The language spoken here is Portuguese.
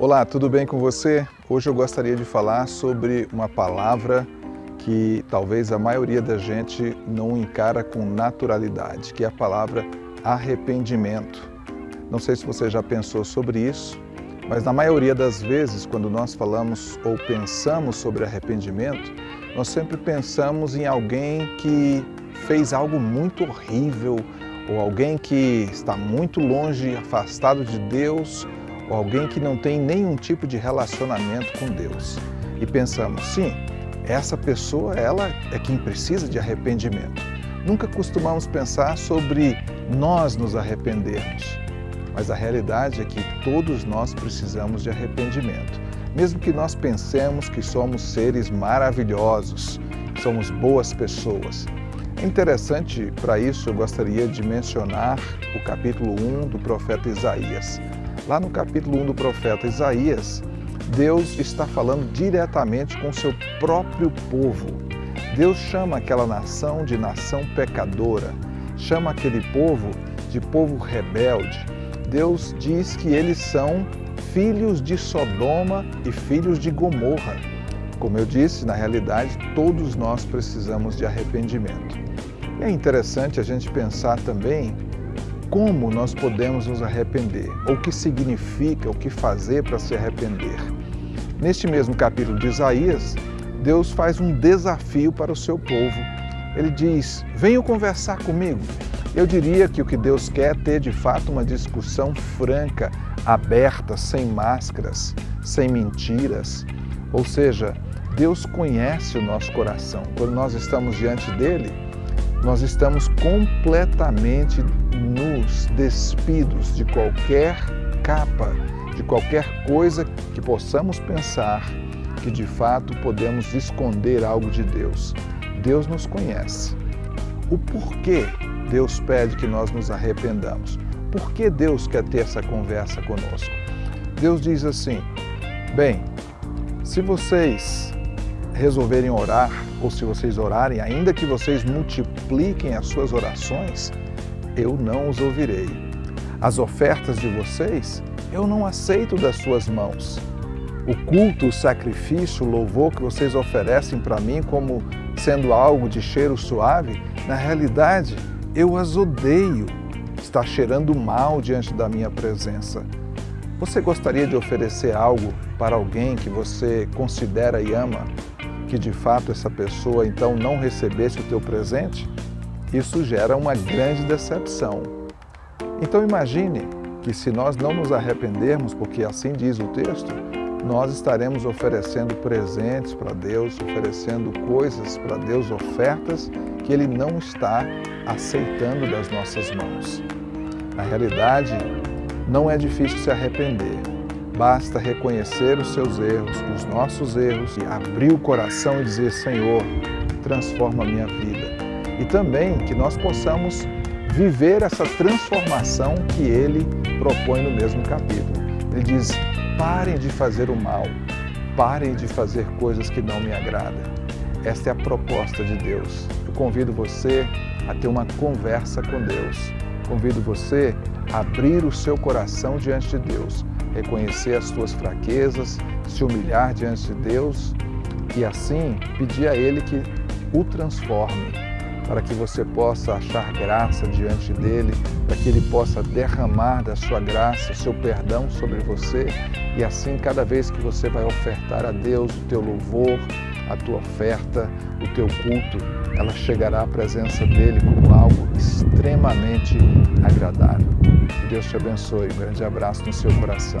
Olá, tudo bem com você? Hoje eu gostaria de falar sobre uma palavra que talvez a maioria da gente não encara com naturalidade, que é a palavra arrependimento. Não sei se você já pensou sobre isso, mas na maioria das vezes, quando nós falamos ou pensamos sobre arrependimento, nós sempre pensamos em alguém que fez algo muito horrível, ou alguém que está muito longe, afastado de Deus, ou alguém que não tem nenhum tipo de relacionamento com Deus. E pensamos, sim, essa pessoa ela é quem precisa de arrependimento. Nunca costumamos pensar sobre nós nos arrependermos. Mas a realidade é que todos nós precisamos de arrependimento. Mesmo que nós pensemos que somos seres maravilhosos, somos boas pessoas. É interessante, para isso eu gostaria de mencionar o capítulo 1 do profeta Isaías. Lá no capítulo 1 do profeta Isaías, Deus está falando diretamente com seu próprio povo. Deus chama aquela nação de nação pecadora, chama aquele povo de povo rebelde. Deus diz que eles são filhos de Sodoma e filhos de Gomorra. Como eu disse, na realidade, todos nós precisamos de arrependimento. É interessante a gente pensar também como nós podemos nos arrepender, ou o que significa, o que fazer para se arrepender. Neste mesmo capítulo de Isaías, Deus faz um desafio para o seu povo. Ele diz, venham conversar comigo. Eu diria que o que Deus quer é ter de fato uma discussão franca, aberta, sem máscaras, sem mentiras. Ou seja, Deus conhece o nosso coração. Quando nós estamos diante dele, nós estamos completamente nos despidos de qualquer capa, de qualquer coisa que possamos pensar que de fato podemos esconder algo de Deus. Deus nos conhece. O porquê Deus pede que nós nos arrependamos? Por que Deus quer ter essa conversa conosco? Deus diz assim, bem, se vocês resolverem orar, ou se vocês orarem, ainda que vocês multipliquem as suas orações, eu não os ouvirei. As ofertas de vocês, eu não aceito das suas mãos. O culto, o sacrifício, o louvor que vocês oferecem para mim como sendo algo de cheiro suave, na realidade, eu as odeio. Está cheirando mal diante da minha presença. Você gostaria de oferecer algo para alguém que você considera e ama, que de fato essa pessoa então não recebesse o teu presente? Isso gera uma grande decepção. Então imagine que se nós não nos arrependermos, porque assim diz o texto, nós estaremos oferecendo presentes para Deus, oferecendo coisas para Deus, ofertas que Ele não está aceitando das nossas mãos. Na realidade, não é difícil se arrepender. Basta reconhecer os seus erros, os nossos erros, e abrir o coração e dizer, Senhor, transforma a minha vida e também que nós possamos viver essa transformação que ele propõe no mesmo capítulo. Ele diz, parem de fazer o mal, parem de fazer coisas que não me agradam. Esta é a proposta de Deus. Eu convido você a ter uma conversa com Deus. Convido você a abrir o seu coração diante de Deus, reconhecer as suas fraquezas, se humilhar diante de Deus e assim pedir a Ele que o transforme para que você possa achar graça diante dele, para que ele possa derramar da sua graça, seu perdão sobre você e assim cada vez que você vai ofertar a Deus o teu louvor, a tua oferta, o teu culto, ela chegará à presença dele como algo extremamente agradável. Que Deus te abençoe. Um grande abraço no seu coração.